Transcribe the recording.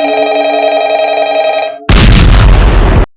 you.